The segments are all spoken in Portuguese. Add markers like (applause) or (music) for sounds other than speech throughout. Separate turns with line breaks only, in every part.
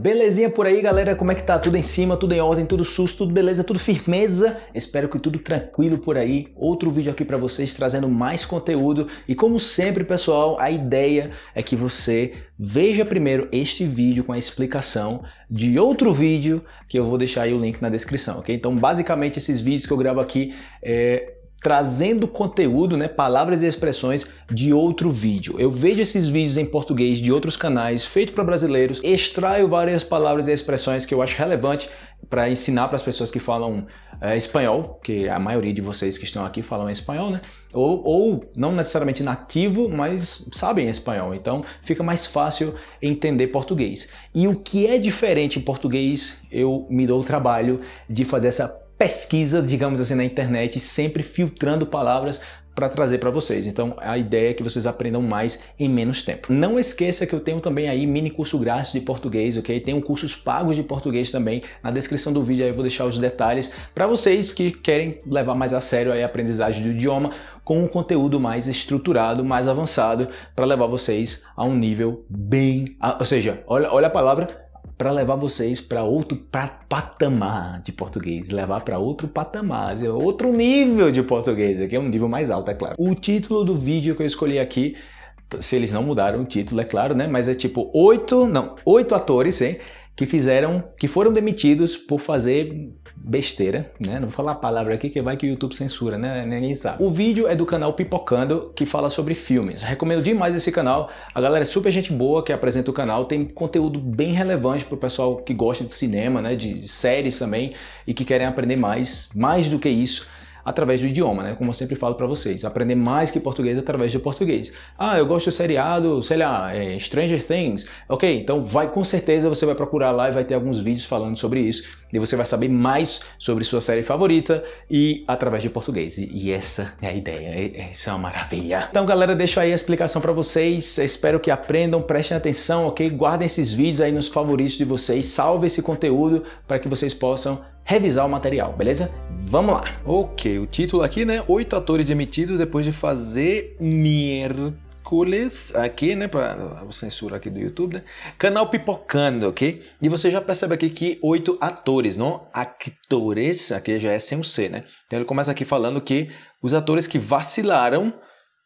Belezinha por aí, galera? Como é que tá? Tudo em cima, tudo em ordem, tudo sus, tudo beleza, tudo firmeza? Espero que tudo tranquilo por aí. Outro vídeo aqui para vocês trazendo mais conteúdo. E como sempre, pessoal, a ideia é que você veja primeiro este vídeo com a explicação de outro vídeo que eu vou deixar aí o link na descrição, ok? Então, basicamente, esses vídeos que eu gravo aqui é trazendo conteúdo, né, palavras e expressões de outro vídeo. Eu vejo esses vídeos em português de outros canais, feito para brasileiros, extraio várias palavras e expressões que eu acho relevante para ensinar para as pessoas que falam é, espanhol, que a maioria de vocês que estão aqui falam espanhol, né? Ou, ou não necessariamente nativo, mas sabem espanhol, então fica mais fácil entender português. E o que é diferente em português, eu me dou o trabalho de fazer essa pesquisa, digamos assim, na internet, sempre filtrando palavras para trazer para vocês. Então a ideia é que vocês aprendam mais em menos tempo. Não esqueça que eu tenho também aí mini curso grátis de português, ok? Tenho cursos pagos de português também. Na descrição do vídeo aí eu vou deixar os detalhes para vocês que querem levar mais a sério a aprendizagem do idioma com um conteúdo mais estruturado, mais avançado para levar vocês a um nível bem... Ou seja, olha, olha a palavra para levar vocês para outro patamar de português, levar para outro patamar, outro nível de português, aqui é um nível mais alto, é claro. O título do vídeo que eu escolhi aqui, se eles não mudaram o título, é claro, né? Mas é tipo oito, não, oito atores, hein? Que fizeram, que foram demitidos por fazer besteira, né? Não vou falar a palavra aqui que vai que o YouTube censura, né? Ninguém sabe. O vídeo é do canal Pipocando, que fala sobre filmes. Recomendo demais esse canal. A galera é super gente boa que apresenta o canal, tem conteúdo bem relevante para o pessoal que gosta de cinema, né? De séries também e que querem aprender mais, mais do que isso através do idioma, né? Como eu sempre falo para vocês, aprender mais que português através do português. Ah, eu gosto do seriado, sei lá, é Stranger Things. Ok, então vai com certeza você vai procurar lá e vai ter alguns vídeos falando sobre isso e você vai saber mais sobre sua série favorita e através de português. E essa é a ideia, isso é uma maravilha. Então galera, deixo aí a explicação para vocês, espero que aprendam, prestem atenção, ok? Guardem esses vídeos aí nos favoritos de vocês, salve esse conteúdo para que vocês possam revisar o material, beleza? Vamos lá. Ok, o título aqui, né? Oito atores demitidos depois de fazer miércoles aqui, né? Para censura aqui do YouTube, né? Canal Pipocando, ok? E você já percebe aqui que oito atores, não actores, aqui já é sem o C, né? Então ele começa aqui falando que os atores que vacilaram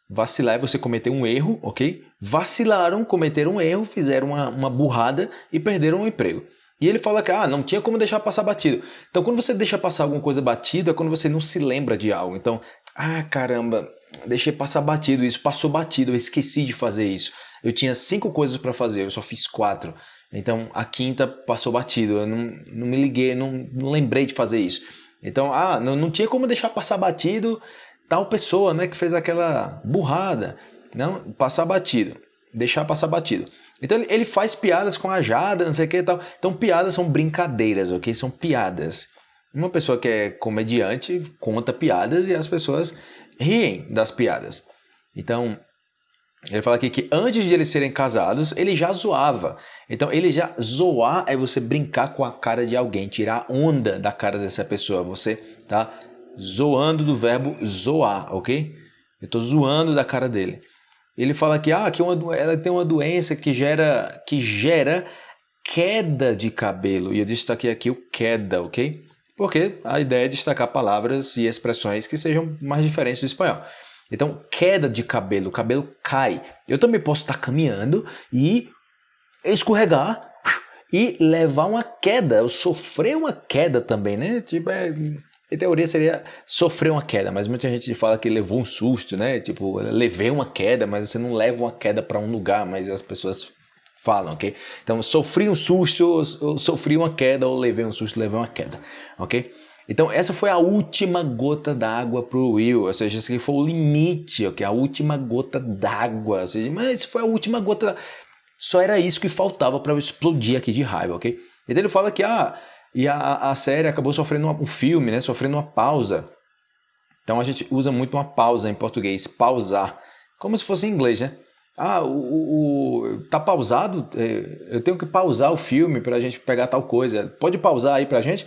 Vacilar é você cometer um erro, ok? Vacilaram, cometeram um erro, fizeram uma, uma burrada e perderam o emprego. E ele fala que ah, não tinha como deixar passar batido. Então, quando você deixa passar alguma coisa batido, é quando você não se lembra de algo. Então, ah, caramba, deixei passar batido, isso passou batido, eu esqueci de fazer isso. Eu tinha cinco coisas para fazer, eu só fiz quatro. Então, a quinta passou batido, eu não, não me liguei, não, não lembrei de fazer isso. Então, ah, não, não tinha como deixar passar batido tal pessoa, né, que fez aquela burrada. Não, passar batido, deixar passar batido. Então ele faz piadas com a Jada, não sei o que e tal. Então piadas são brincadeiras, ok? São piadas. Uma pessoa que é comediante conta piadas e as pessoas riem das piadas. Então, ele fala aqui que antes de eles serem casados, ele já zoava. Então, ele já zoar é você brincar com a cara de alguém, tirar onda da cara dessa pessoa. Você tá zoando do verbo zoar, ok? Eu estou zoando da cara dele. Ele fala que, ah, que uma, ela tem uma doença que gera, que gera queda de cabelo. E eu destaquei aqui o queda, ok? Porque a ideia é destacar palavras e expressões que sejam mais diferentes do espanhol. Então, queda de cabelo, o cabelo cai. Eu também posso estar caminhando e escorregar e levar uma queda, eu sofrer uma queda também, né? Tipo, é, em teoria seria sofrer uma queda, mas muita gente fala que levou um susto, né? Tipo, levei uma queda, mas você não leva uma queda para um lugar, mas as pessoas falam, ok? Então, sofri um susto, sofri uma queda, ou levei um susto, levei uma queda, ok? Então, essa foi a última gota d'água para o Will, ou seja, esse aqui foi o limite, ok? A última gota d'água, ou seja, mas foi a última gota... Só era isso que faltava para eu explodir aqui de raiva, ok? Então ele fala que, ah, e a, a série acabou sofrendo um filme, né? Sofrendo uma pausa. Então a gente usa muito uma pausa em português, pausar. Como se fosse em inglês, né? Ah, o, o, o tá pausado? É, eu tenho que pausar o filme para a gente pegar tal coisa. Pode pausar aí para a gente?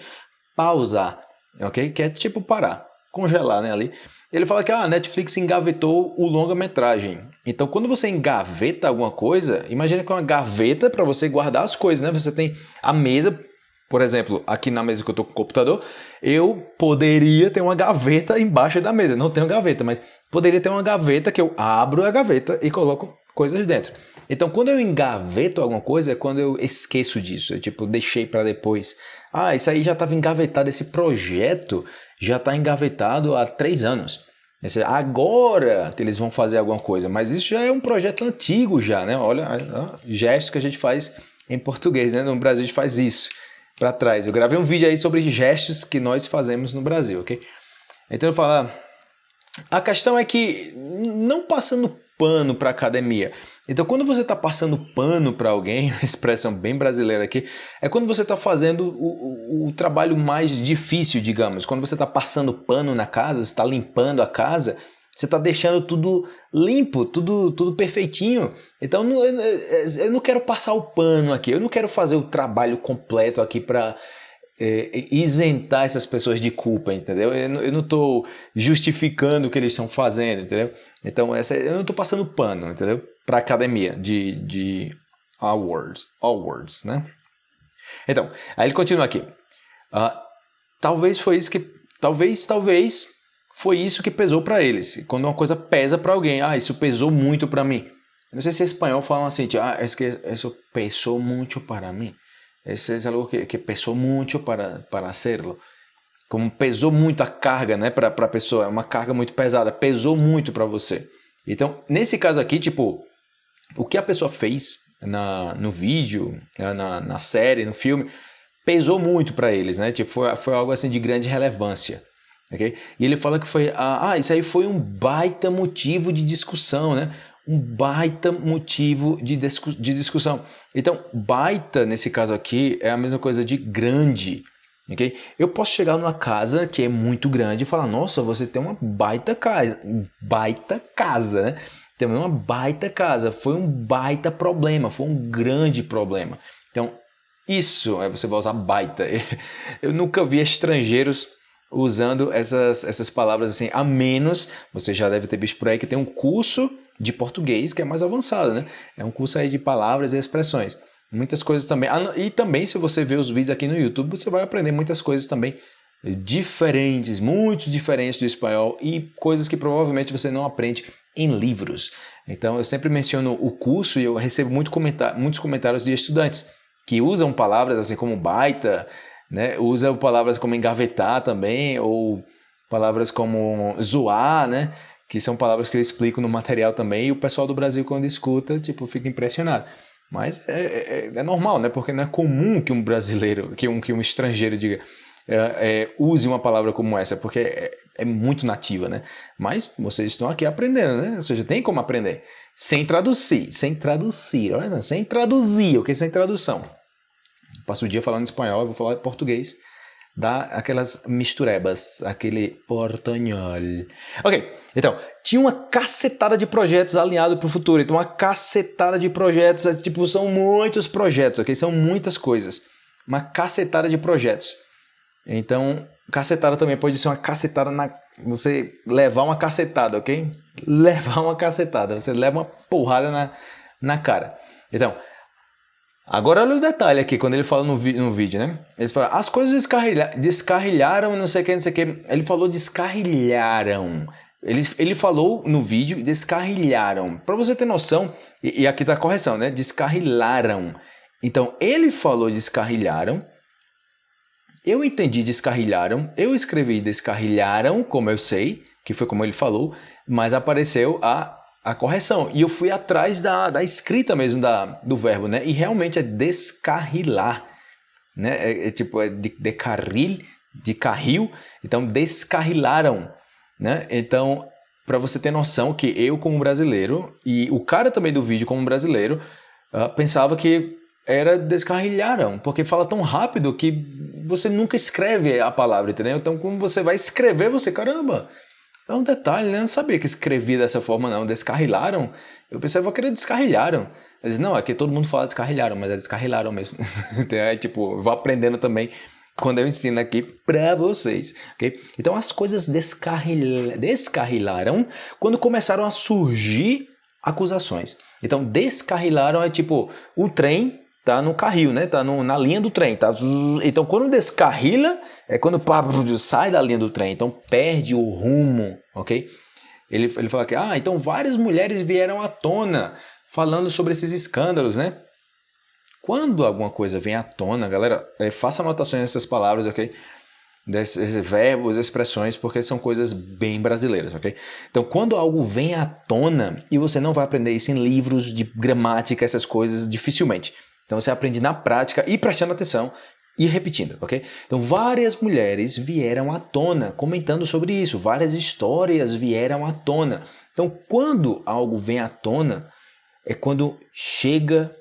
Pausar, ok? Que é tipo parar, congelar, né? Ali. Ele fala que ah, a Netflix engavetou o longa-metragem. Então, quando você engaveta alguma coisa, imagina que é uma gaveta para você guardar as coisas, né? Você tem a mesa, por exemplo, aqui na mesa que eu estou com o computador, eu poderia ter uma gaveta embaixo da mesa. Não tenho gaveta, mas poderia ter uma gaveta que eu abro a gaveta e coloco coisas dentro. Então, quando eu engaveto alguma coisa, é quando eu esqueço disso. Eu, tipo, deixei para depois. Ah, isso aí já estava engavetado. Esse projeto já está engavetado há três anos. Esse, agora que eles vão fazer alguma coisa. Mas isso já é um projeto antigo já, né? Olha, gestos que a gente faz em português, né? No Brasil a gente faz isso para trás. Eu gravei um vídeo aí sobre gestos que nós fazemos no Brasil, ok? Então eu falo, a questão é que não passando pano para academia. Então, quando você está passando pano para alguém, (laughs) expressão bem brasileira aqui, é quando você está fazendo o, o, o, trabalho mais difícil, digamos. Quando você está passando pano na casa, está limpando a casa, você está deixando tudo limpo, tudo, tudo perfeitinho. Então, eu, não quero passar o pano aqui, eu não quero fazer o trabalho completo aqui para é, isentar essas pessoas de culpa, entendeu? Eu não estou justificando o que eles estão fazendo, entendeu? Então, essa, eu não estou passando pano, entendeu? Para academia de, de awards, awards, né? Então, aí ele continua aqui. Uh, talvez foi isso que, talvez, talvez foi isso que pesou para eles. Quando uma coisa pesa para alguém, ah, isso pesou muito para mim. Não sei se em espanhol falam assim, tipo, ah, é que isso pesou muito para mim. Isso é algo que, que pesou muito para, para hacerlo. Como pesou muito a carga né, para a pessoa, é uma carga muito pesada, pesou muito para você. Então, nesse caso aqui, tipo, o que a pessoa fez na, no vídeo, né, na, na série, no filme, pesou muito para eles, né? Tipo, foi, foi algo assim de grande relevância. E ele fala que foi, ah, isso aí foi um baita motivo de discussão, né? um baita motivo de, discu de discussão. Então, baita, nesse caso aqui, é a mesma coisa de grande. Okay? Eu posso chegar numa casa que é muito grande e falar, nossa, você tem uma baita casa, baita casa, né? Tem uma baita casa, foi um baita problema, foi um grande problema. Então, isso, é você vai usar baita. (laughs) Eu nunca vi estrangeiros usando essas, essas palavras assim, a menos, você já deve ter visto por aí que tem um curso de português que é mais avançado, né? É um curso aí de palavras e expressões. Muitas coisas também. Ah, e também, se você ver os vídeos aqui no YouTube, você vai aprender muitas coisas também diferentes, muito diferentes do espanhol e coisas que provavelmente você não aprende em livros. Então, eu sempre menciono o curso e eu recebo muito comentar, muitos comentários de estudantes que usam palavras assim como baita, né? Usam palavras como engavetar também, ou palavras como zoar, né? Que são palavras que eu explico no material também, e o pessoal do Brasil, quando escuta, tipo, fica impressionado. Mas é, é, é normal, né? Porque não é comum que um brasileiro, que um, que um estrangeiro diga, é, é, use uma palavra como essa, porque é, é, muito nativa, né? Mas vocês estão aqui aprendendo, né? Ou seja, tem como aprender. Sem traduzir, sem traduzir, olha sem traduzir, o que é sem tradução? Passo o dia falando espanhol, eu vou falar português, dá aquelas misturebas, aquele portanhol. Ok, então, tinha uma cacetada de projetos alinhados para o futuro, então uma cacetada de projetos, é, tipo, são muitos projetos, ok? São muitas coisas, uma cacetada de projetos. Então, cacetada também pode ser uma cacetada na... Você levar uma cacetada, ok? (laughs) Levar uma cacetada, você leva uma porrada na, na cara. Então, Agora olha o detalhe aqui, quando ele fala no, no vídeo, né? Ele fala, as coisas descarrilha descarrilharam, não sei o que, não sei o que. Ele falou descarrilharam. Ele, ele falou no vídeo descarrilharam. Para você ter noção, e, e aqui tá a correção, né? Descarrilaram. Então, ele falou descarrilharam. Eu entendi descarrilharam. Eu escrevi descarrilharam, como eu sei, que foi como ele falou, mas apareceu a a correção. E eu fui atrás da, da escrita mesmo da, do verbo, né? E realmente é descarrilar, né? É, é tipo, é de, de carril, de carril. Então, descarrilaram, né? Então, para você ter noção que eu como brasileiro e o cara também do vídeo como brasileiro uh, pensava que era descarrilharam, porque fala tão rápido que você nunca escreve a palavra, entendeu? Então, como você vai escrever, você, caramba, é um detalhe, né? Eu não sabia que escrevi dessa forma, não. Descarrilaram. Eu pensava que era descarrilharam. Eles, não, aqui todo mundo fala descarrilharam, mas é descarrilaram mesmo. (laughs) então, é tipo, vou aprendendo também quando eu ensino aqui para vocês, ok? Então as coisas descarril... descarrilaram quando começaram a surgir acusações. Então descarrilaram é tipo o trem tá no carril, né? Tá no, na linha do trem, tá? Então quando descarrila é quando pá, sai da linha do trem, então perde o rumo, ok? Ele, ele fala que, ah, então várias mulheres vieram à tona falando sobre esses escândalos, né? Quando alguma coisa vem à tona, galera, é, faça anotações nessas palavras, ok? Desses verbos, expressões, porque são coisas bem brasileiras, ok? Então, quando algo vem à tona, e você não vai aprender isso em livros de gramática, essas coisas, dificilmente. Então, você aprende na prática e prestando atenção e repetindo, ok? Então, várias mulheres vieram à tona comentando sobre isso, várias histórias vieram à tona. Então, quando algo vem à tona, é quando chega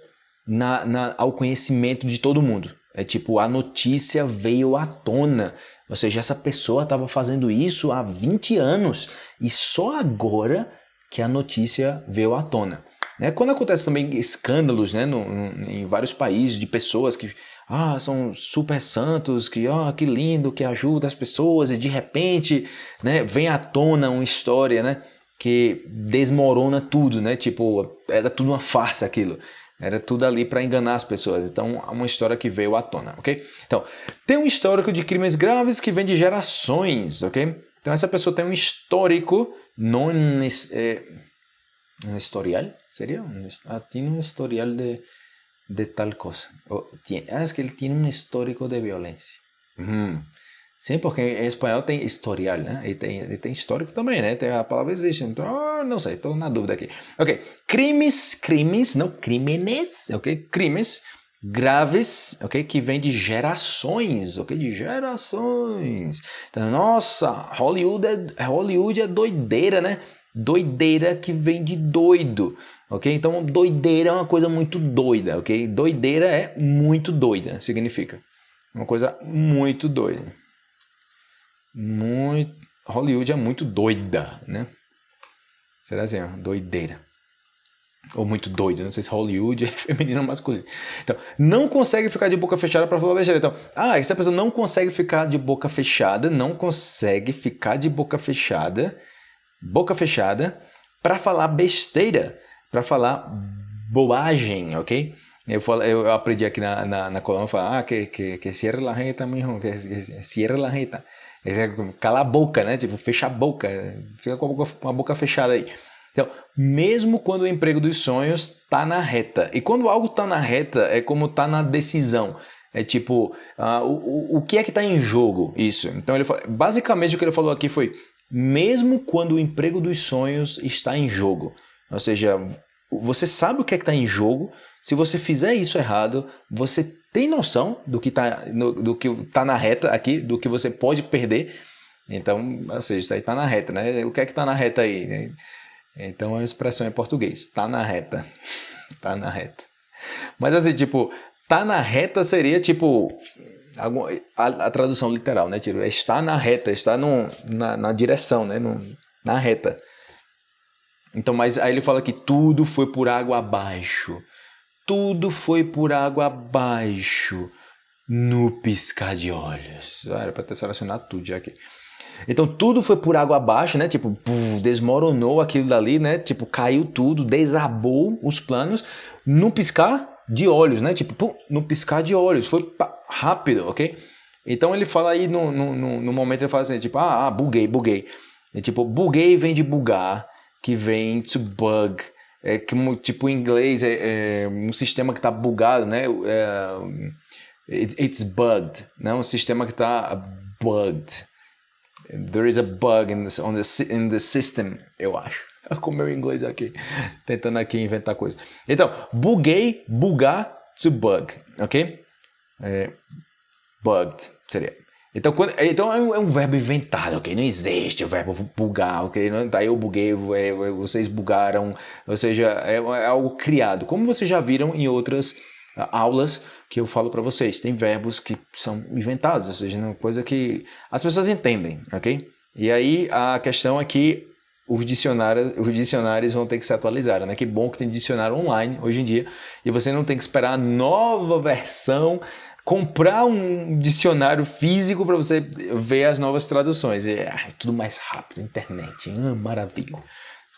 na, na, ao conhecimento de todo mundo. É tipo, a notícia veio à tona. Ou seja, essa pessoa estava fazendo isso há 20 anos e só agora que a notícia veio à tona. Né? Quando acontece também escândalos né, no, no, em vários países de pessoas que ah, são super santos, que, ah, que lindo, que ajuda as pessoas, e de repente, né, vem à tona uma história, né, que desmorona tudo, né, tipo, era tudo uma farsa aquilo. Era tudo ali para enganar as pessoas. Então, é uma história que veio à tona, ok? Então, tem um histórico de crimes graves que vem de gerações, ok? Então, essa pessoa tem um histórico, não é, um historial, seria? Um, ah, tem um historial de de tal cosa. O, tiene, ah, es que él tiene un histórico de violencia. Sim, porque em espanhol tem historial, né? E tem, e tem histórico também, né? Tem, a palavra existe. Então, oh, não sei, estou na dúvida aqui. Ok. Crimes, crimes, não crímenes, ok? Crimes graves, ok? Que vem de gerações, ok? De gerações. Então, nossa, Hollywood é, Hollywood é doideira, né? Doideira que vem de doido ok? Então, doideira é uma coisa muito doida, ok? Doideira é muito doida, significa. Uma coisa muito doida. Muito... Hollywood é muito doida, né? Será assim, ó, doideira. Ou muito doido, não sei se Hollywood (laughs) é feminino ou masculino. Então, não consegue ficar de boca fechada para falar besteira. Então, ah, essa pessoa não consegue ficar de boca fechada, não consegue ficar de boca fechada, boca fechada, para falar besteira para falar bobagem, ok? Eu, falo, eu aprendi aqui na, na, na Colômbia, falar, ah, que, que, que cierre la jeta, mijo, que, que cierre la jeta. É cala a boca, né? Tipo, fecha a boca, fica com a boca, boca fechada aí. Então, mesmo quando o emprego dos sonhos está na reta, e quando algo está na reta, é como está na decisão. É tipo, uh, o, o que é que está em jogo? Isso. Então, ele basicamente o que ele falou aqui foi: mesmo quando o emprego dos sonhos está em jogo. Ou seja, você sabe o que é está em jogo. Se você fizer isso errado, você tem noção do que está do que tá na reta aqui, do que você pode perder. Então, ou seja, isso aí está na reta, né? O que é que está na reta aí? Então, é uma expressão em português. Está na reta. Está (laughs) na reta. Mas assim, tipo, tá na reta seria tipo a, a, tradução literal, né? Tipo, está na reta, está no, na, na direção, né? No, na reta. Então, mas aí ele fala que tudo foi por água abaixo. Tudo foi por água abaixo no piscar de olhos. Ah, era para ter selecionado tudo já aqui. Então tudo foi por água abaixo, né? Tipo, desmoronou aquilo dali, né? Tipo, caiu tudo, desabou os planos no piscar de olhos, né? Tipo, no piscar de olhos. Foi rápido, ok? Então ele fala aí no, no, no momento, ele fala assim, tipo, ah, ah buguei, buguei. E, tipo, buguei vem de bugar que vem to bug, é como tipo em inglês é, é um sistema que está bugado, né? É, it's bugged, né? Um sistema que está bugged. There is a bug in, on the, in the system, eu acho. (laughs) Como meu inglês aqui, tentando aqui inventar coisa. Então, buguei, bugar, to bug, ok? É, bugged seria. Então, quando, então é, um, é, um, verbo inventado, ok? Não existe o verbo bugar, ok? Não, tá, eu buguei, é, é, vocês bugaram, ou seja, é, é, algo criado. Como vocês já viram em outras uh, aulas que eu falo para vocês, tem verbos que são inventados, ou seja, uma coisa que as pessoas entendem, ok? E aí a questão é que os dicionários, os dicionários vão ter que se atualizar, né? Que bom que tem dicionário online hoje em dia e você não tem que esperar a nova versão comprar um dicionário físico para você ver as novas traduções. É, é, tudo mais rápido, internet. Ah, maravilha.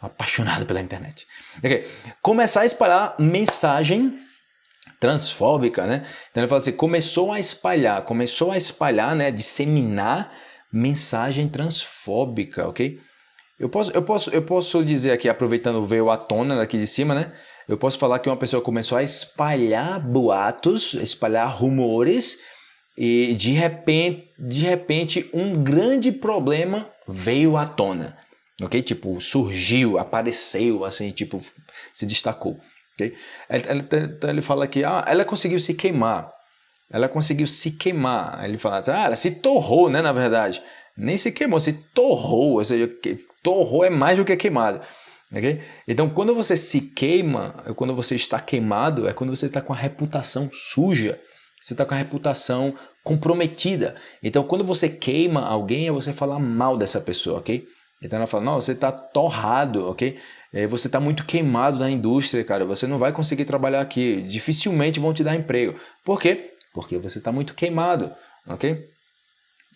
Sou apaixonado pela internet. Okay. Começar a espalhar mensagem transfóbica, né? Então ele fala assim, começou a espalhar, começou a espalhar, né, disseminar mensagem transfóbica, ok? Eu posso, eu posso, eu posso dizer aqui, aproveitando veio à tona daqui de cima, né? Eu posso falar que uma pessoa começou a espalhar boatos, espalhar rumores e de repente, de repente um grande problema veio à tona, ok? Tipo surgiu, apareceu, assim, tipo se destacou, ok? Ele, ele, ele fala que ah, ela conseguiu se queimar, ela conseguiu se queimar. Ele fala assim, ah, ela se torrou, né? Na verdade nem se queimou, se torrou, ou seja, torrou é mais do que queimado. Okay? Então, quando você se queima, quando você está queimado, é quando você está com a reputação suja, você está com a reputação comprometida. Então, quando você queima alguém, é você falar mal dessa pessoa, ok? Então ela fala, não, você está torrado, ok? É, você está muito queimado na indústria, cara. Você não vai conseguir trabalhar aqui. Dificilmente vão te dar emprego. Por quê? Porque você está muito queimado, ok?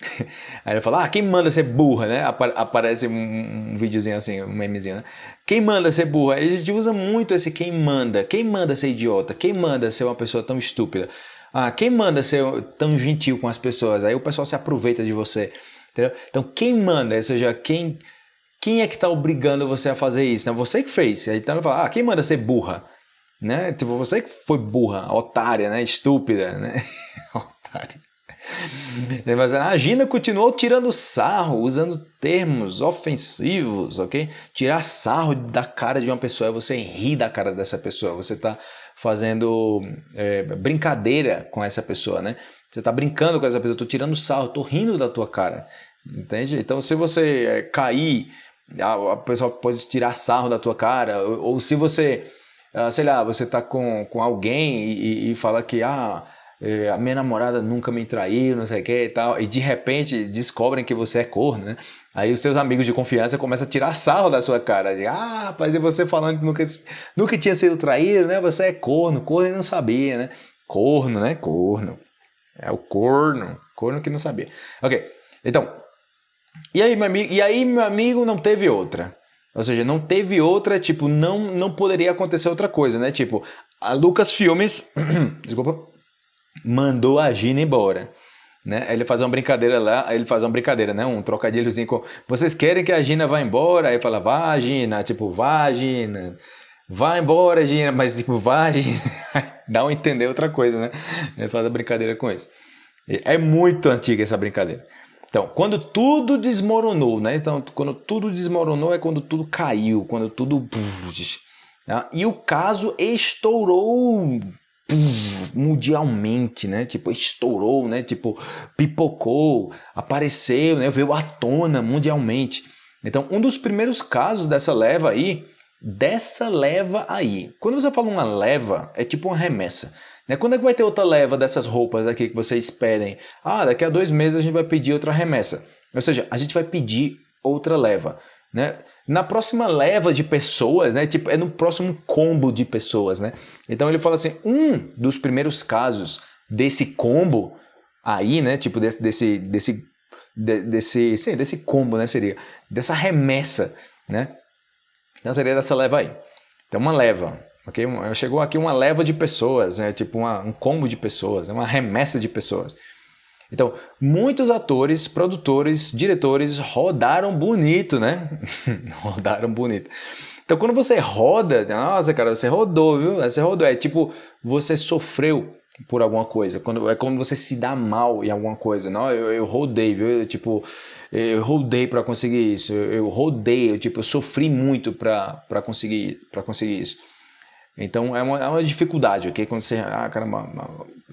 (laughs) Aí ele fala, ah, quem manda ser burra, né? Aparece um, videozinho assim, um memezinho, né? Quem manda ser burra? A gente usa muito esse quem manda. Quem manda ser idiota? Quem manda ser uma pessoa tão estúpida? Ah, quem manda ser tão gentil com as pessoas? Aí o pessoal se aproveita de você. Entendeu? Então, quem manda, ou seja, quem, quem é que está obrigando você a fazer isso? Né? Você que fez. Aí então ele fala, ah, quem manda ser burra? Né? Tipo, você que foi burra, otária, né? Estúpida, né? (laughs) otária. (laughs) Mas a Gina continuou tirando sarro, usando termos ofensivos, ok? Tirar sarro da cara de uma pessoa é você rir da cara dessa pessoa. Você está fazendo é, brincadeira com essa pessoa, né? Você está brincando com essa pessoa, estou tirando sarro, estou rindo da tua cara, entende? Então, se você é, cair, a, a pessoa pode tirar sarro da tua cara, ou, ou se você, ah, sei lá, você está com, com alguém e, e fala que, ah, é, a minha namorada nunca me traiu, não sei o que e tal, e de repente descobrem que você é corno, né? Aí os seus amigos de confiança começam a tirar sarro da sua cara, de, ah, rapaz, e você falando que nunca, nunca tinha sido traído, né? Você é corno, corno e não sabia, né? Corno, né? Corno. É o corno, corno que não sabia. Ok, então, e aí, meu amigo, e aí, meu amigo, não teve outra. Ou seja, não teve outra, tipo, não, não poderia acontecer outra coisa, né? Tipo, a Lucas Filmes, (clears throat) desculpa, mandou a Gina embora. Né? Ele faz uma brincadeira lá, ele faz uma brincadeira, né? Um trocadilhozinho com. Vocês querem que a Gina vá embora? Aí fala, vá, Gina, tipo, vá, Gina. Vá embora, Gina, mas tipo, vá, (laughs) Gina. Dá um entender outra coisa, né? Ele faz a brincadeira com isso. É muito antiga essa brincadeira. Então, quando tudo desmoronou, né? Então, quando tudo desmoronou é quando tudo caiu, quando tudo. Né? E o caso estourou mundialmente, né? Tipo, estourou, né? Tipo, pipocou, apareceu, né? Veio à tona mundialmente. Então, um dos primeiros casos dessa leva aí, dessa leva aí. Quando você fala uma leva, é tipo uma remessa. Né? Quando é que vai ter outra leva dessas roupas aqui que vocês pedem? Ah, daqui a dois meses a gente vai pedir outra remessa. Ou seja, a gente vai pedir outra leva. Né? Na próxima leva de pessoas, né? Tipo, é no próximo combo de pessoas, né? Então ele fala assim, um dos primeiros casos desse combo aí, né? Tipo desse desse desse desse, sim, desse combo, né? Seria dessa remessa, né? Então seria dessa leva aí. Então uma leva, ok? Chegou aqui uma leva de pessoas, né? Tipo uma, um combo de pessoas, uma remessa de pessoas. Então, muitos atores, produtores, diretores rodaram bonito, né? (laughs) rodaram bonito. Então, quando você roda, nossa, cara, você rodou, viu? Você rodou. É tipo, você sofreu por alguma coisa. Quando, é como você se dá mal em alguma coisa. Não, eu, eu rodei, viu? Eu, tipo, eu rodei para conseguir isso. Eu, eu rodei, eu, tipo, eu sofri muito para conseguir, conseguir isso. Então é uma, é uma dificuldade, ok? Quando você. Ah, caramba,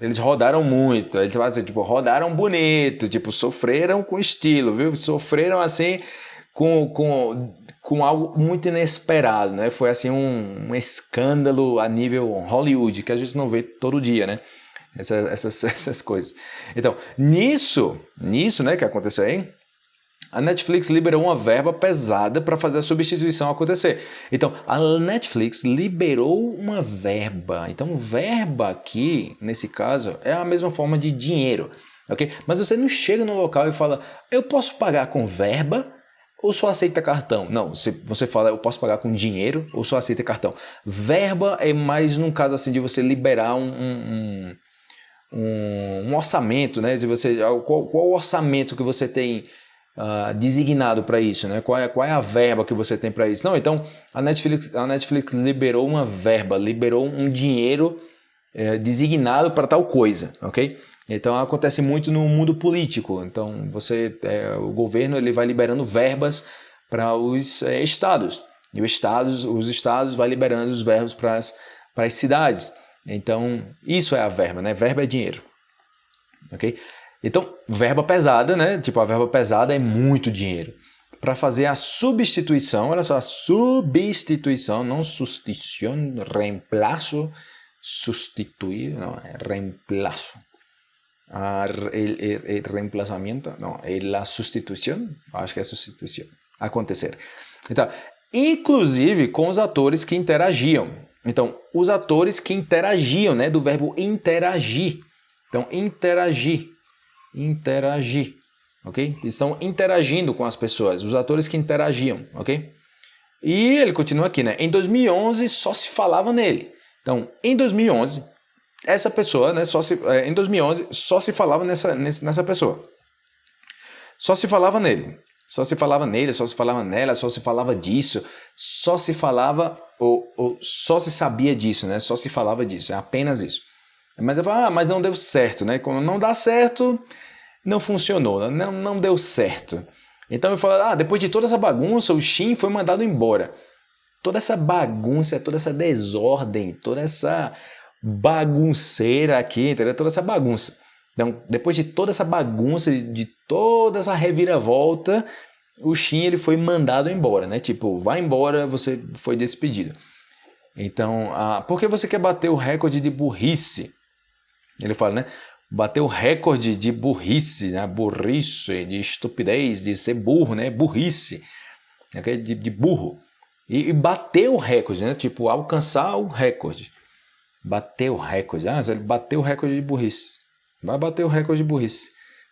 eles rodaram muito. Eles falam assim, tipo, rodaram bonito, tipo, sofreram com estilo, viu? Sofreram assim com, com, com algo muito inesperado, né? Foi assim um, um escândalo a nível Hollywood, que a gente não vê todo dia, né? Essas, essas, (laughs) essas coisas. Então, nisso, nisso, né, que aconteceu aí, a Netflix liberou uma verba pesada para fazer a substituição acontecer. Então, a Netflix liberou uma verba. Então, verba aqui, nesse caso, é a mesma forma de dinheiro, ok? Mas você não chega no local e fala, eu posso pagar com verba ou só aceita cartão? Não, você, fala, eu posso pagar com dinheiro ou só aceita cartão. Verba é mais num caso assim de você liberar um, um, um, um orçamento, né? De você, qual, qual orçamento que você tem uh, designado para isso, né? Qual é, qual é a verba que você tem para isso? Não, então a Netflix, a Netflix liberou uma verba, liberou um dinheiro é, designado para tal coisa, ok? Então acontece muito no mundo político. Então você, é, o governo ele vai liberando verbas para os é, estados e os estados, os estados vai liberando os verbos para as, para as cidades. Então isso é a verba, né? Verba é dinheiro, ok? Então, verba pesada, né? Tipo, a verba pesada é muito dinheiro. Para fazer a substituição, olha só, a substituição, não substituição, reemplaço, substituir, não, é reemplaço. A, el, el, el não, é a substituição, acho que é substituição, acontecer. Então, inclusive com os atores que interagiam. Então, os atores que interagiam, né, do verbo interagir. Então, interagir interagir, ok? Estão interagindo com as pessoas, os atores que interagiam, ok? E ele continua aqui, né? Em 2011 só se falava nele. Então, em 2011, essa pessoa, né? Só se, é, em 2011 só se falava nessa, nessa pessoa. Só se falava nele. Só se falava nele, só se falava nela, só se falava disso, só se falava ou, ou só se sabia disso, né? Só se falava disso, é apenas isso. Mas eu falo, ah, mas não deu certo, né? Quando não dá certo, não funcionou, não, não deu certo. Então eu falo, ah, depois de toda essa bagunça, o Shin foi mandado embora. Toda essa bagunça, toda essa desordem, toda essa bagunceira aqui, entendeu? Toda essa bagunça. Então, depois de toda essa bagunça, de toda essa reviravolta, o Shin ele foi mandado embora, né? Tipo, vai embora, você foi despedido. Então, ah, por que você quer bater o recorde de burrice? Ele fala, né? Bateu recorde de burrice, né? burrice, de estupidez, de ser burro, né? Burrice, né? de, de burro. E, e bateu o recorde, né? Tipo, alcançar o recorde. Bateu o recorde. Ah, ele bateu o recorde de burrice. Vai bater o recorde de burrice.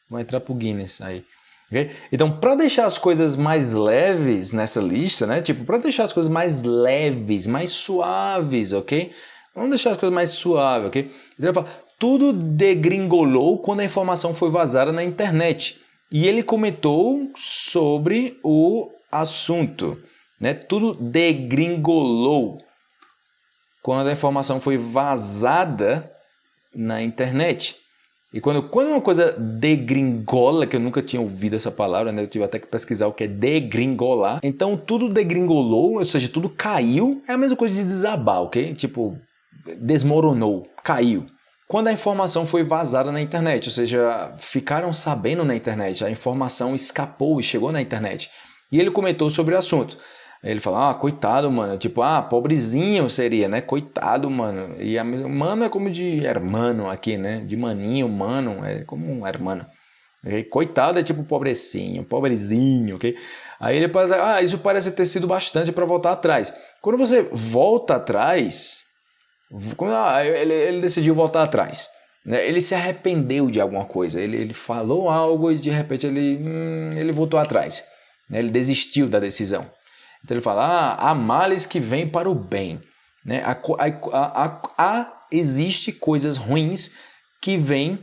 Vai entrar pro Guinness aí. Okay? Então, para deixar as coisas mais leves nessa lista, né? Tipo, para deixar as coisas mais leves, mais suaves, ok? Vamos deixar as coisas mais suaves, ok? Então, ele fala, tudo degringolou quando a informação foi vazada na internet. E ele comentou sobre o assunto. Né? Tudo degringolou quando a informação foi vazada na internet. E quando, quando uma coisa degringola, que eu nunca tinha ouvido essa palavra, né? eu tive até que pesquisar o que é degringolar. Então tudo degringolou, ou seja, tudo caiu, é a mesma coisa de desabar, ok? Tipo, desmoronou, caiu quando a informação foi vazada na internet, ou seja, ficaram sabendo na internet, a informação escapou e chegou na internet. E ele comentou sobre o assunto. Ele falou, ah, coitado, mano. Tipo, ah, pobrezinho seria, né? Coitado, mano. E a mesma... Mano é como de hermano aqui, né? De maninho, mano, é como um hermano. E coitado é tipo pobrecinho, pobrezinho, ok? Aí ele fala, ah, isso parece ter sido bastante para voltar atrás. Quando você volta atrás, ele, ele decidiu voltar atrás. Né? Ele se arrependeu de alguma coisa. Ele, ele falou algo e de repente ele, hum, ele voltou atrás. Né? Ele desistiu da decisão. Então ele fala: ah, há males que vêm para o bem. Né? Há, há, há, há, existe coisas ruins que vêm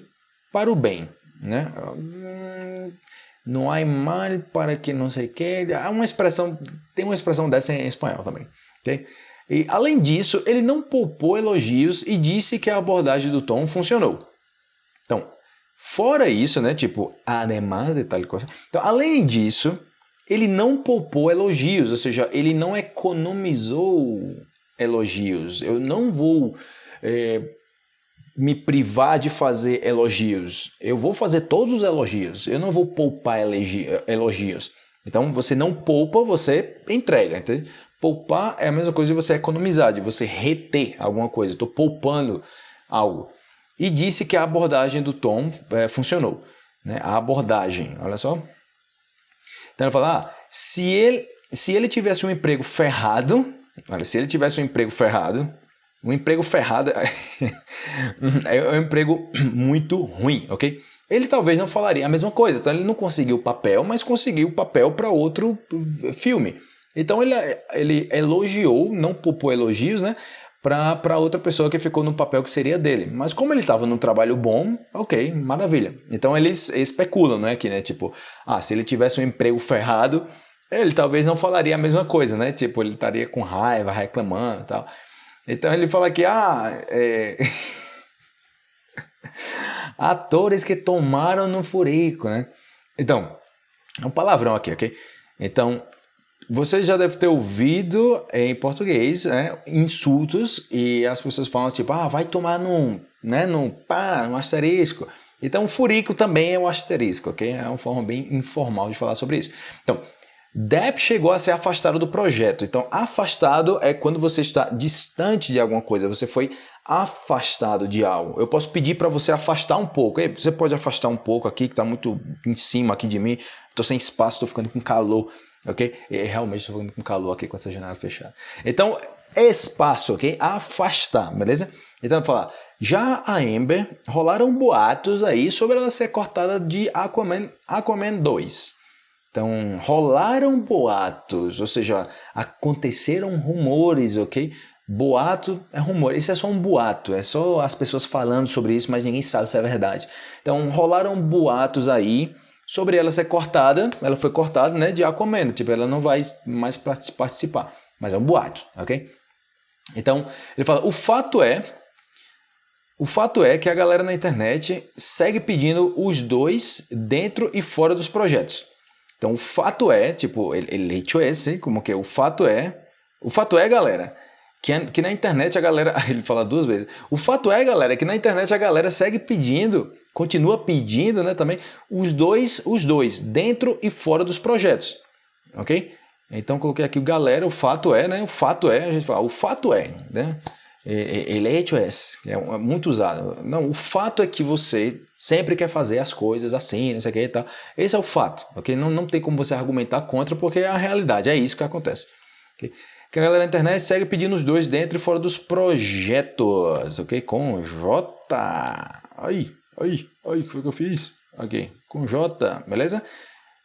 para o bem. Né? Hum, não há mal para que não sei que. Há uma expressão, tem uma expressão dessa em espanhol também. Okay? E, além disso, ele não poupou elogios e disse que a abordagem do Tom funcionou. Então, fora isso, né, tipo, además de tal coisa. Então, além disso, ele não poupou elogios, ou seja, ele não economizou elogios. Eu não vou é, me privar de fazer elogios. Eu vou fazer todos os elogios. Eu não vou poupar elogios. Então, você não poupa, você entrega. Entende? Poupar é a mesma coisa de você economizar, de você reter alguma coisa. Estou poupando algo. E disse que a abordagem do Tom é, funcionou. Né? A abordagem, olha só. Então ele fala, ah, se ele, se ele tivesse um emprego ferrado, olha, se ele tivesse um emprego ferrado, um emprego ferrado (laughs) é um emprego muito ruim, ok? Ele talvez não falaria a mesma coisa, então ele não conseguiu papel, mas conseguiu papel para outro filme. Então ele, ele elogiou, não por elogios, né? para outra pessoa que ficou no papel que seria dele. Mas como ele estava num trabalho bom, ok, maravilha. Então eles especulam, não é que, né? Tipo, ah, se ele tivesse um emprego ferrado, ele talvez não falaria a mesma coisa, né? Tipo, ele estaria com raiva, reclamando e tal. Então ele fala que, ah, é... (laughs) atores que tomaram no furico, né? Então, é um palavrão aqui, ok? Então, você já deve ter ouvido em português né, insultos e as pessoas falam tipo, ah, vai tomar num, né, num pá, num asterisco. Então, furico também é um asterisco, ok? É uma forma bem informal de falar sobre isso. Então, Depp chegou a ser afastado do projeto. Então, afastado é quando você está distante de alguma coisa, você foi afastado de algo. Eu posso pedir para você afastar um pouco. Você pode afastar um pouco aqui, que está muito em cima aqui de mim. Estou sem espaço, estou ficando com calor ok? E realmente estou com calor aqui com essa janela fechada. Então, espaço, ok? Afastar, beleza? Então, falar, já a Amber rolaram boatos aí sobre ela ser cortada de Aquaman, Aquaman 2. Então, rolaram boatos, ou seja, aconteceram rumores, ok? Boato é rumor, isso é só um boato, é só as pessoas falando sobre isso, mas ninguém sabe se é verdade. Então, rolaram boatos aí sobre ela ser cortada, ela foi cortada né, de Aquaman, tipo, ela não vai mais participar, mas é um boato, ok? Então, ele fala, o fato é, o fato é que a galera na internet segue pedindo os dois dentro e fora dos projetos. Então, o fato é, tipo, ele, ele esse, como que o fato é, o fato é, galera, que, que na internet a galera, (laughs) ele fala duas vezes, o fato é, galera, que na internet a galera segue pedindo continua pedindo né, também os dois, os dois, dentro e fora dos projetos. Ok? Então coloquei aqui o galera, o fato é, né? O fato é, a gente fala, o fato é, né? Ele é HOS, é muito usado. Não, o fato é que você sempre quer fazer as coisas assim, não sei o que e tal. Esse é o fato, ok? Não, não tem como você argumentar contra, porque é a realidade, é isso que acontece. Okay? Que a galera na internet segue pedindo os dois dentro e fora dos projetos, ok? Com J. Aí, Aí, aí, o que foi que eu fiz? Aqui, com J, beleza?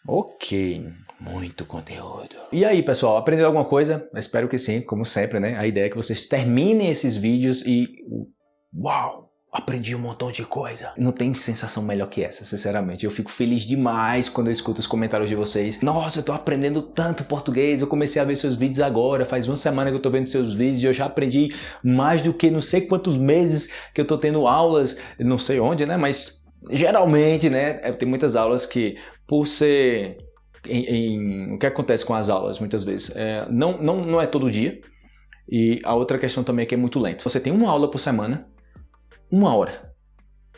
Ok, muito conteúdo. E aí, pessoal, aprendeu alguma coisa? espero que sim, como sempre, né? A ideia é que vocês terminem esses vídeos e... Uau! Aprendi um montão de coisa. Não tem sensação melhor que essa, sinceramente. Eu fico feliz demais quando eu escuto os comentários de vocês. Nossa, eu tô aprendendo tanto português, eu comecei a ver seus vídeos agora, faz uma semana que eu tô vendo seus vídeos e eu já aprendi mais do que não sei quantos meses que eu tô tendo aulas, não sei onde, né? Mas geralmente, né, é, tem muitas aulas que por ser... Em, em, o que acontece com as aulas muitas vezes? É, não, não, não é todo dia, e a outra questão também é que é muito lento. Você tem uma aula por semana, uma hora,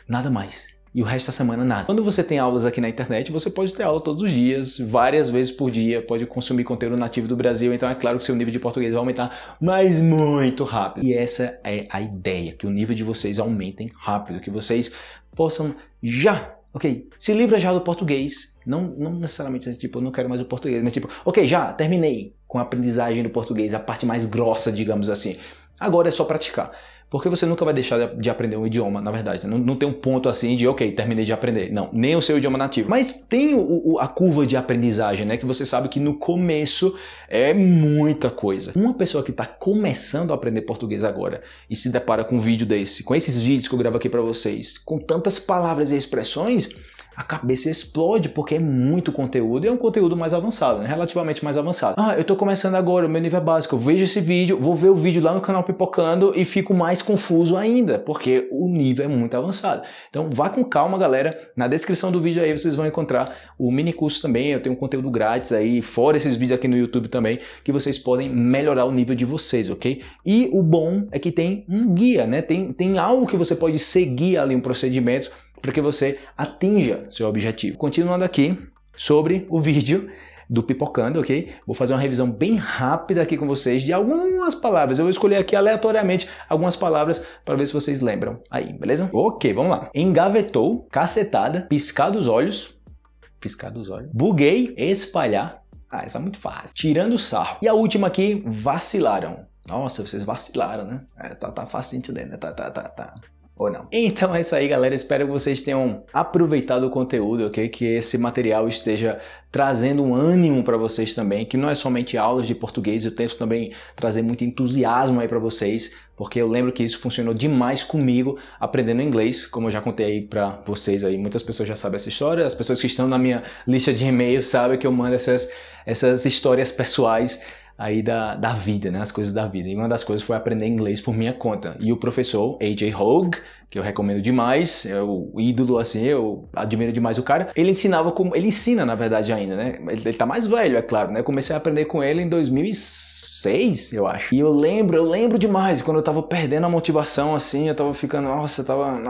nada mais. E o resto da semana nada. Quando você tem aulas aqui na internet, você pode ter aula todos os dias, várias vezes por dia, pode consumir conteúdo nativo do Brasil, então é claro que seu nível de português vai aumentar, mas muito rápido. E essa é a ideia, que o nível de vocês aumentem rápido, que vocês possam já, ok, se livra já do português, não, não necessariamente tipo, eu não quero mais o português, mas tipo, ok, já terminei com a aprendizagem do português, a parte mais grossa, digamos assim. Agora é só praticar. Porque você nunca vai deixar de aprender um idioma, na verdade. Não, não tem um ponto assim de, ok, terminei de aprender. Não, nem o seu idioma nativo. Mas tem o, o, a curva de aprendizagem, né? Que você sabe que no começo é muita coisa. Uma pessoa que está começando a aprender português agora e se depara com um vídeo desse, com esses vídeos que eu gravo aqui para vocês, com tantas palavras e expressões, a cabeça explode porque é muito conteúdo e é um conteúdo mais avançado, né? relativamente mais avançado. Ah, eu estou começando agora, o meu nível é básico, eu vejo esse vídeo, vou ver o vídeo lá no canal Pipocando e fico mais confuso ainda, porque o nível é muito avançado. Então vá com calma, galera. Na descrição do vídeo aí vocês vão encontrar o mini curso também, eu tenho um conteúdo grátis aí, fora esses vídeos aqui no YouTube também, que vocês podem melhorar o nível de vocês, ok? E o bom é que tem um guia, né? Tem, tem algo que você pode seguir ali, um procedimento para que você atinja seu objetivo. Continuando aqui sobre o vídeo do Pipocando, ok? Vou fazer uma revisão bem rápida aqui com vocês de algumas palavras. Eu vou escolher aqui aleatoriamente algumas palavras para ver se vocês lembram aí, beleza? Ok, vamos lá. Engavetou, cacetada, piscar dos olhos, piscar dos olhos. Buguei, espalhar. Ah, essa é muito fácil. Tirando sarro. E a última aqui, vacilaram. Nossa, vocês vacilaram, né? É, tá, tá fácil de entender, né? Tá, tá, tá, tá ou não. Então é isso aí, galera. Espero que vocês tenham aproveitado o conteúdo, ok? Que esse material esteja trazendo um ânimo para vocês também, que não é somente aulas de português, eu tento também trazer muito entusiasmo aí para vocês, porque eu lembro que isso funcionou demais comigo aprendendo inglês, como eu já contei aí para vocês aí. Muitas pessoas já sabem essa história, as pessoas que estão na minha lista de e-mail sabem que eu mando essas, essas histórias pessoais aí da, da vida, né? As coisas da vida. E uma das coisas foi aprender inglês por minha conta. E o professor AJ Hogue, que eu recomendo demais, é o ídolo assim, eu admiro demais o cara. Ele ensinava como ele ensina na verdade ainda, né? Ele, ele tá mais velho, é claro, né? comecei a aprender com ele em 2006, eu acho. E eu lembro, eu lembro demais quando eu tava perdendo a motivação assim, eu tava ficando, nossa, eu tava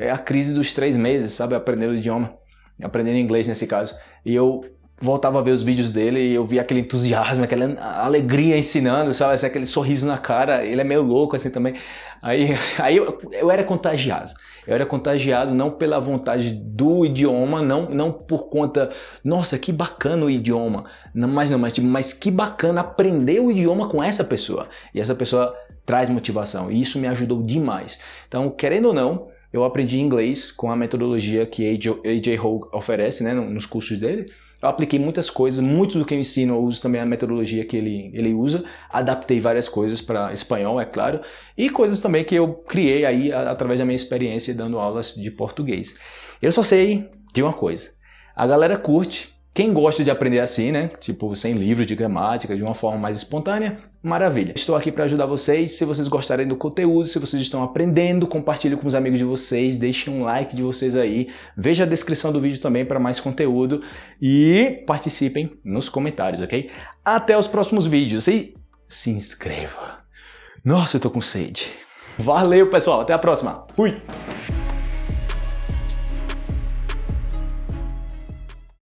é a crise dos três meses, sabe, aprendendo o idioma, aprendendo inglês nesse caso. E eu voltava a ver os vídeos dele e eu via aquele entusiasmo, aquela alegria ensinando, sabe? Assim, aquele sorriso na cara, ele é meio louco assim também. Aí, (laughs) aí eu, eu era contagiado. Eu era contagiado não pela vontade do idioma, não, não por conta, nossa, que bacana o idioma. Não, mas não, mas, tipo, mas que bacana aprender o idioma com essa pessoa. E essa pessoa traz motivação. E isso me ajudou demais. Então, querendo ou não, eu aprendi inglês com a metodologia que AJ, AJ Hogue oferece né, nos cursos dele. Eu apliquei muitas coisas, muito do que eu ensino eu uso também a metodologia que ele, ele usa, adaptei várias coisas para espanhol, é claro, e coisas também que eu criei aí através da minha experiência dando aulas de português. Eu só sei de uma coisa, a galera curte, quem gosta de aprender assim, né? Tipo, sem livros de gramática, de uma forma mais espontânea, maravilha. Estou aqui para ajudar vocês. Se vocês gostarem do conteúdo, se vocês estão aprendendo, compartilhe com os amigos de vocês, deixem um like de vocês aí. Veja a descrição do vídeo também para mais conteúdo e participem nos comentários, ok? Até os próximos vídeos e se inscreva. Nossa, eu tô com sede. Valeu, pessoal. Até a próxima. Fui!